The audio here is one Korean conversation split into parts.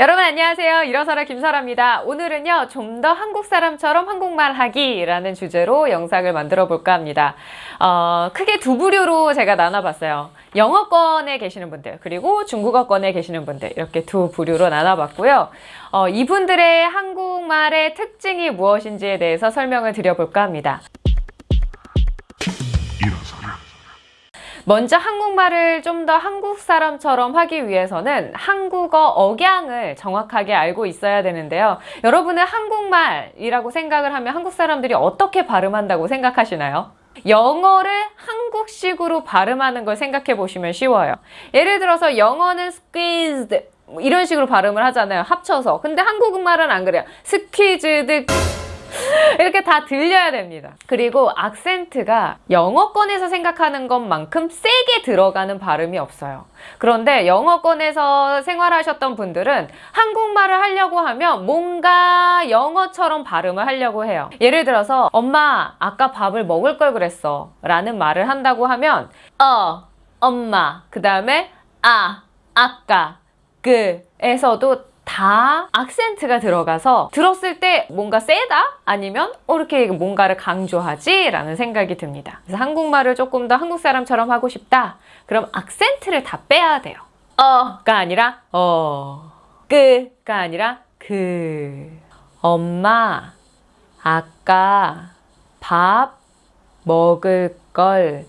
여러분 안녕하세요. 일어서라 김설아입니다. 오늘은요 좀 더 한국 사람처럼 한국말 하기라는 주제로 영상을 만들어 볼까 합니다. 어, 크게 두 부류로 제가 나눠봤어요. 영어권에 계시는 분들 그리고 중국어권에 계시는 분들 이렇게 두 부류로 나눠봤고요. 어, 이분들의 한국말의 특징이 무엇인지에 대해서 설명을 드려볼까 합니다. 먼저 한국말을 좀 더 한국 사람처럼 하기 위해서는 한국어 억양을 정확하게 알고 있어야 되는데요. 여러분은 한국말이라고 생각을 하면 한국 사람들이 어떻게 발음한다고 생각하시나요? 영어를 한국식으로 발음하는 걸 생각해 보시면 쉬워요. 예를 들어서 영어는 squeezed 이런 식으로 발음을 하잖아요. 합쳐서. 근데 한국말은 안 그래요. squeezed 이렇게 다 들려야 됩니다. 그리고 악센트가 영어권에서 생각하는 것만큼 세게 들어가는 발음이 없어요. 그런데 영어권에서 생활하셨던 분들은 한국말을 하려고 하면 뭔가 영어처럼 발음을 하려고 해요. 예를 들어서 엄마 아까 밥을 먹을 걸 그랬어 라는 말을 한다고 하면 어, 엄마 그 다음에 아, 아까 그에서도 다 악센트가 들어가서 들었을 때 뭔가 세다? 아니면 어, 이렇게 뭔가를 강조하지? 라는 생각이 듭니다. 그래서 한국말을 조금 더 한국 사람처럼 하고 싶다? 그럼 악센트를 다 빼야 돼요. 어가 아니라 어, 끄가 아니라 그. 엄마, 아까 밥 먹을 걸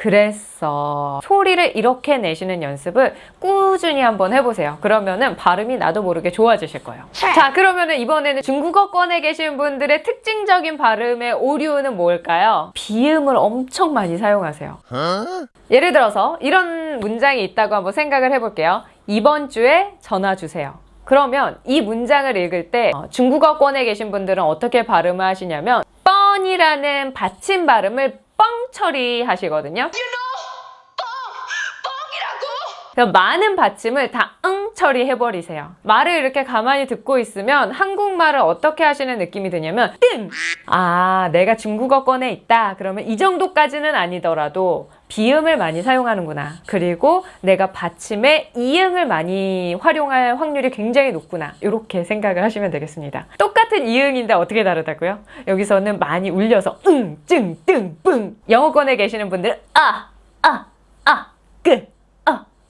그랬어. 소리를 이렇게 내시는 연습을 꾸준히 한번 해보세요. 그러면은 발음이 나도 모르게 좋아지실 거예요. 자, 그러면은 이번에는 중국어권에 계신 분들의 특징적인 발음의 오류는 뭘까요? 비음을 엄청 많이 사용하세요. 예를 들어서 이런 문장이 있다고 한번 생각을 해볼게요. 이번 주에 전화 주세요. 그러면 이 문장을 읽을 때 어, 중국어권에 계신 분들은 어떻게 발음을 하시냐면 뻔이라는 받침 발음을 뻥 처리하시거든요. 그래서 많은 받침을 다 응 처리해버리세요. 말을 이렇게 가만히 듣고 있으면 한국말을 어떻게 하시는 느낌이 드냐면 뜸! 아 내가 중국어권에 있다. 그러면 이 정도까지는 아니더라도 비음을 많이 사용하는구나. 그리고 내가 받침에 이응을 많이 활용할 확률이 굉장히 높구나. 이렇게 생각을 하시면 되겠습니다. 똑같은 이응인데 어떻게 다르다고요? 여기서는 많이 울려서 응, 증, 뜬, 뿡. 영어권에 계시는 분들은 아, 아, 아, 끄, 아.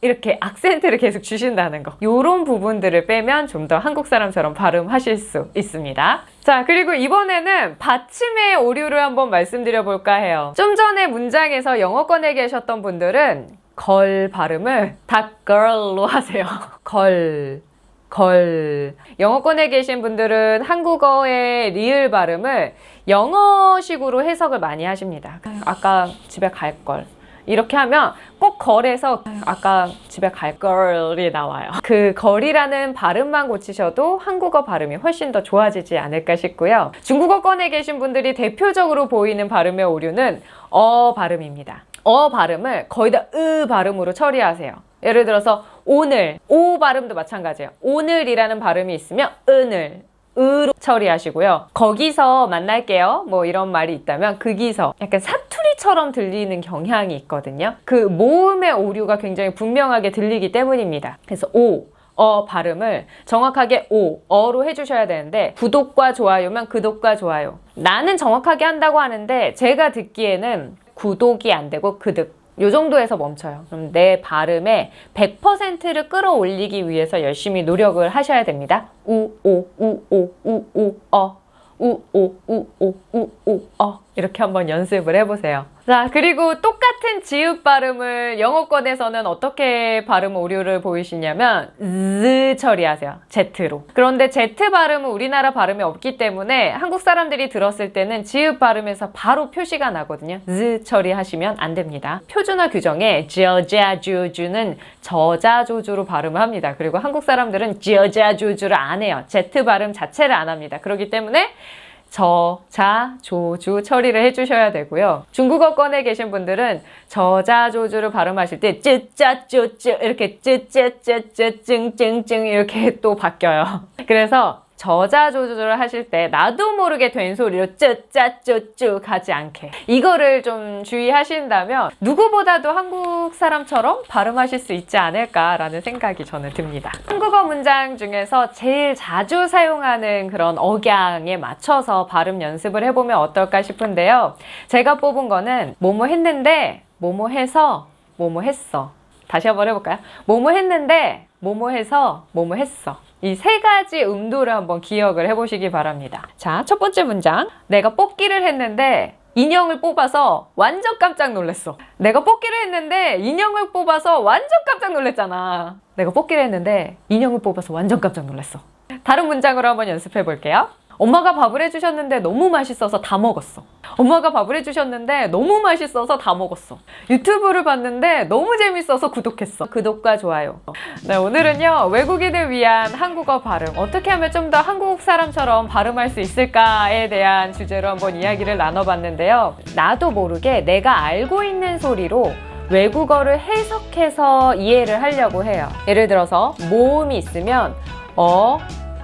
이렇게 악센트를 계속 주신다는 거. 이런 부분들을 빼면 좀 더 한국 사람처럼 발음하실 수 있습니다. 자, 그리고 이번에는 받침의 오류를 한번 말씀드려 볼까 해요. 좀 전에 문장에서 영어권에 계셨던 분들은 걸 발음을 다 girl로 하세요. 걸. 걸. 영어권에 계신 분들은 한국어의 리을 발음을 영어식으로 해석을 많이 하십니다. 아까 집에 갈 걸. 이렇게 하면 꼭 걸에서 아까 집에 갈 걸이 나와요. 그 걸이라는 발음만 고치셔도 한국어 발음이 훨씬 더 좋아지지 않을까 싶고요. 중국어권에 계신 분들이 대표적으로 보이는 발음의 오류는 어 발음입니다. 어 발음을 거의 다 으 발음으로 처리하세요. 예를 들어서 오늘, 오 발음도 마찬가지예요. 오늘이라는 발음이 있으면 은을, 으로 처리하시고요. 거기서 만날게요. 뭐 이런 말이 있다면 거기서 약간 사 투리처럼 들리는 경향이 있거든요. 그 모음의 오류가 굉장히 분명하게 들리기 때문입니다. 그래서 오, 어 발음을 정확하게 오, 어로 해주셔야 되는데 구독과 좋아요면 구독과 좋아요. 나는 정확하게 한다고 하는데 제가 듣기에는 구독이 안 되고 그득 요 정도에서 멈춰요. 그럼 내 발음의 100%를 끌어올리기 위해서 열심히 노력을 하셔야 됩니다. 우, 오, 우, 오, 우, 오, 어. 우, 오, 우, 오, 우, 오, 어. 이렇게 한번 연습을 해보세요. 자, 그리고 똑같 은 지읒 발음을 영어권에서는 어떻게 발음 오류를 보이시냐면 z 처리하세요. Z로. 그런데 Z 발음은 우리나라 발음이 없기 때문에 한국 사람들이 들었을 때는 지읒 발음에서 바로 표시가 나거든요. z 처리하시면 안 됩니다. 표준화 규정에 저자주주는 저자조주로 발음을 합니다. 그리고 한국 사람들은 저자조주를 안 해요. Z 발음 자체를 안 합니다. 그렇기 때문에 저, 자, 조, 주 처리를 해주셔야 되고요. 중국어권에 계신 분들은 저자, 조주를 발음하실 때 쯔짜, 쭈쭈 이렇게 쯔쯔쯔쯔 찡찡찡 이렇게 또 바뀌어요. 그래서 저자 조절을 하실 때 나도 모르게 된 소리로 쭈짜쭈쭈 가지 않게 이거를 좀 주의하신다면 누구보다도 한국 사람처럼 발음하실 수 있지 않을까라는 생각이 저는 듭니다. 한국어 문장 중에서 제일 자주 사용하는 그런 억양에 맞춰서 발음 연습을 해보면 어떨까 싶은데요. 제가 뽑은 거는 뭐뭐 했는데 뭐뭐 해서 뭐뭐 했어. 다시 한번 해볼까요? 뭐뭐 했는데 뭐뭐 해서 뭐뭐 했어. 이 세 가지 음도를 한번 기억을 해보시기 바랍니다. 자, 첫 번째 문장. 내가 뽑기를 했는데 인형을 뽑아서 완전 깜짝 놀랐어. 내가 뽑기를 했는데 인형을 뽑아서 완전 깜짝 놀랐잖아. 내가 뽑기를 했는데 인형을 뽑아서 완전 깜짝 놀랐어. 다른 문장으로 한번 연습해 볼게요. 엄마가 밥을 해주셨는데 너무 맛있어서 다 먹었어. 엄마가 밥을 해주셨는데 너무 맛있어서 다 먹었어. 유튜브를 봤는데 너무 재밌어서 구독했어. 구독과 좋아요. 네, 오늘은요, 외국인을 위한 한국어 발음. 어떻게 하면 좀 더 한국 사람처럼 발음할 수 있을까에 대한 주제로 한번 이야기를 나눠봤는데요. 나도 모르게 내가 알고 있는 소리로 외국어를 해석해서 이해를 하려고 해요. 예를 들어서 모음이 있으면 어,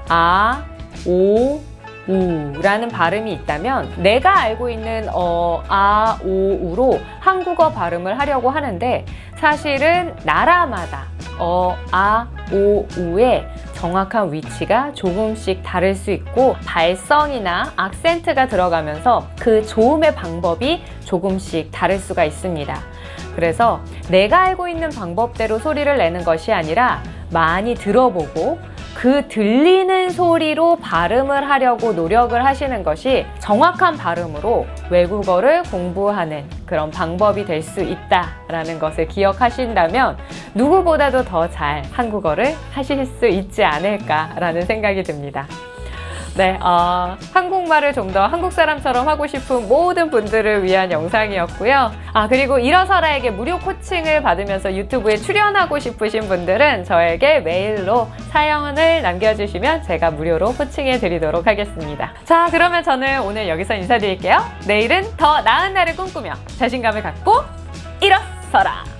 아, 오, 우라는 발음이 있다면 내가 알고 있는 어, 아, 오, 우로 한국어 발음을 하려고 하는데 사실은 나라마다 어, 아, 오, 우의 정확한 위치가 조금씩 다를 수 있고 발성이나 악센트가 들어가면서 그 조음의 방법이 조금씩 다를 수가 있습니다. 그래서 내가 알고 있는 방법대로 소리를 내는 것이 아니라 많이 들어보고 그 들리는 소리로 발음을 하려고 노력을 하시는 것이 정확한 발음으로 외국어를 공부하는 그런 방법이 될 수 있다라는 것을 기억하신다면 누구보다도 더 잘 한국어를 하실 수 있지 않을까라는 생각이 듭니다. 네, 어, 한국말을 좀 더 한국 사람처럼 하고 싶은 모든 분들을 위한 영상이었고요. 아, 그리고 일어서라에게 무료 코칭을 받으면서 유튜브에 출연하고 싶으신 분들은 저에게 메일로 사연을 남겨주시면 제가 무료로 코칭해 드리도록 하겠습니다. 자, 그러면 저는 오늘 여기서 인사드릴게요. 내일은 더 나은 날을 꿈꾸며 자신감을 갖고 일어서라!